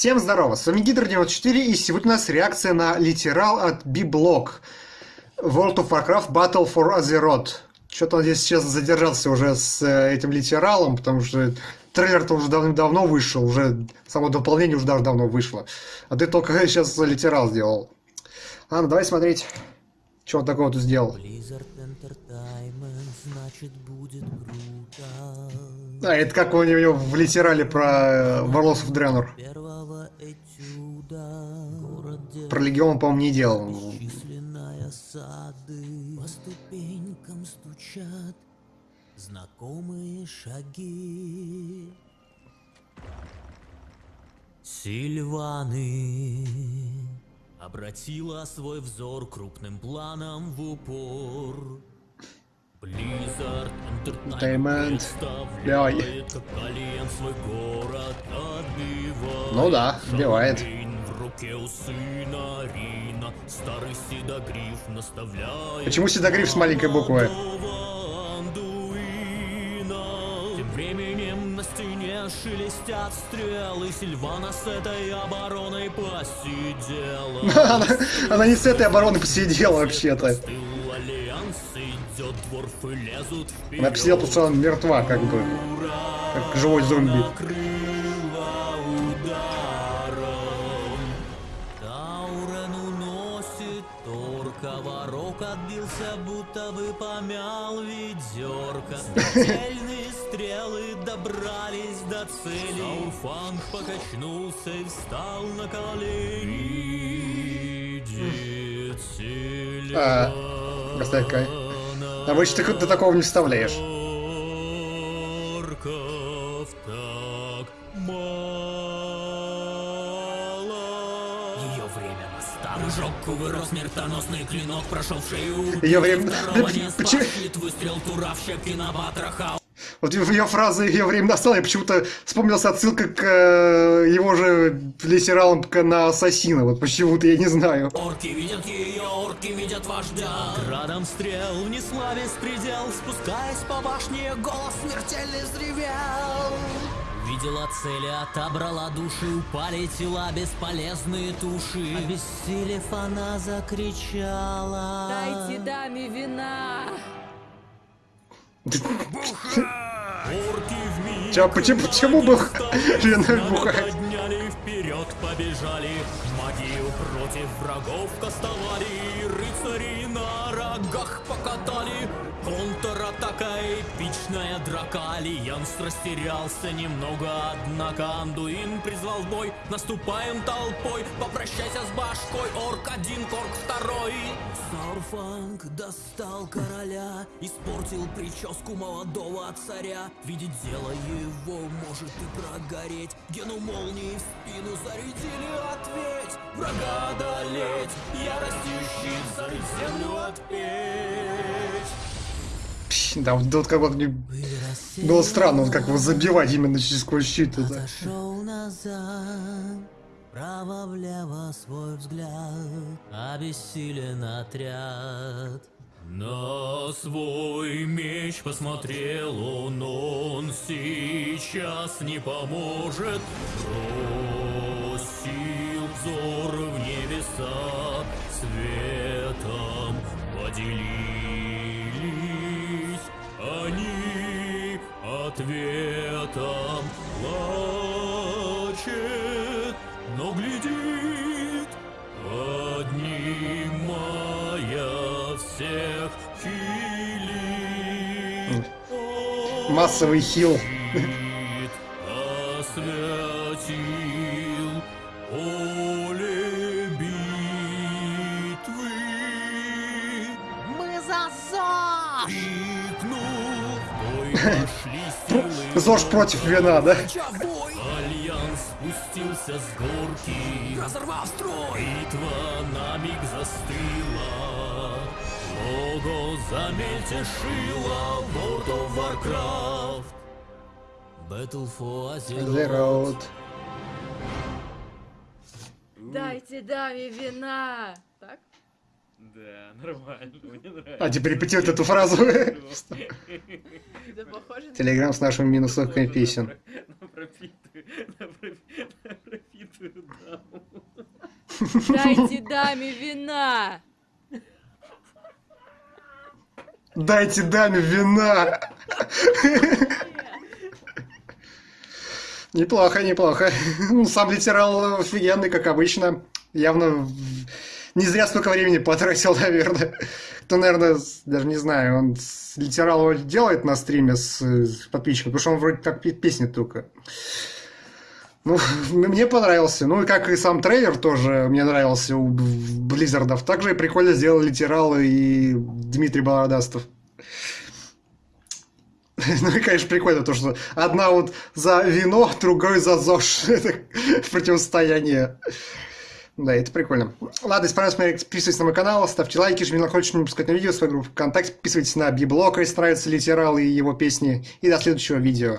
Всем здорово, с вами Гидр94 и сегодня у нас реакция на литерал от B-Block World of Warcraft Battle for Azeroth. Что-то он здесь сейчас задержался уже с э, этим литералом, потому что трейлер-то уже давным-давно вышел, уже само дополнение уже даже давно вышло. А ты только сейчас литерал сделал. Ладно, давай смотреть, что он такого тут сделал. Значит будет круто. А, это как у него в литерале про Warlords of Draenor. Про Легион, по-моему, не делал. Сады, по ступенькам стучат знакомые шаги. Сильваны обратила свой взор крупным планом в упор. Entertainment. Давай. Ну да, убивает. Почему седогриф с маленькой буквы? Тем временем на стене шелестят стрелы Сильвана с этой обороной посидела она, она не с этой обороной посидела вообще-то она потому что она мертва, как бы. Как живой зомби. Коварок отбился, будто бы помял ведерко. Смертельные стрелы добрались до цели. Сауфанг покачнулся и встал на колени. А, Поставь кай. Обычно ты, ты такого не вставляешь. Жёг вырос смертоносный клинок, прошел в шею. Ее время... Почему? Выстрел на вот в ее фразы ее время настало, я почему-то вспомнился отсылка к э, его же литералам на Ассасина. Вот почему-то я не знаю. Орки видят ее, орки видят вождя. Градом стрел внесла весь предел, спускаясь по башне, голос смертельный взревел. Видела цели, отобрала души, упали тела, бесполезные туши. Обессилев, она закричала. Дайте даме вина. Чё, почему, почему бы жена бухать? Побежали, магию против врагов кастовали, рыцари на рогах покатали, контратака эпичная драка, Альянс растерялся немного, однако Андуин призвал бой, наступаем толпой, попрощайся с башкой, орк один, корк второй. Саурфанг достал короля, испортил прическу молодого царя, видеть дело его может и прогореть, гену молнии в спину зарядили, ответь, врага одолеть, яростью щит зарыть землю отпеть. Да, вот, вот как вот мне было странно, вот как его забивать именно через сквозь щит. Это. Право-влево свой взгляд, обессилен отряд. На свой меч посмотрел он, он сейчас не поможет. Бросил взор в небеса, светом поделились они ответом. Плачет, но глядит, поднимая всех хилит. Массовый хил. ЗОЖ против вина, да? Альянс спустился с горки, разорвав строй. Битва на миг застыла. Лого замельтешило World of Warcraft. Battle for Azeroth. Дайте даме вина! Так? Да, нормально, мне нравится. А, теперь репетирует эту фразу. Телеграм с нашими минусовками песен. Пропитываю, пропитываю Дайте даме вина! Дайте даме вина! Неплохо, неплохо. Ну, Сам литерал офигенный, как обычно. Явно в- не зря столько времени потратил, наверное. Кто, наверное, даже не знаю, он с литерал делает на стриме с, с подписчиком, потому что он вроде так пе- песни только. Ну, мне понравился. Ну, и как и сам трейлер тоже мне нравился у Близзардов. Также прикольно сделал литерал и Дмитрий Бородастов. Ну и, конечно, прикольно то, что одна вот за вино, другой за ЗОЖ. Это противостояние. Да, это прикольно. Ладно, если понравилось, подписывайтесь на мой канал, ставьте лайки, жмите на колокольчик, не пропускать на видео, свою группу ВКонтакте, подписывайтесь на Библока, если нравятся литералы и его песни. И до следующего видео.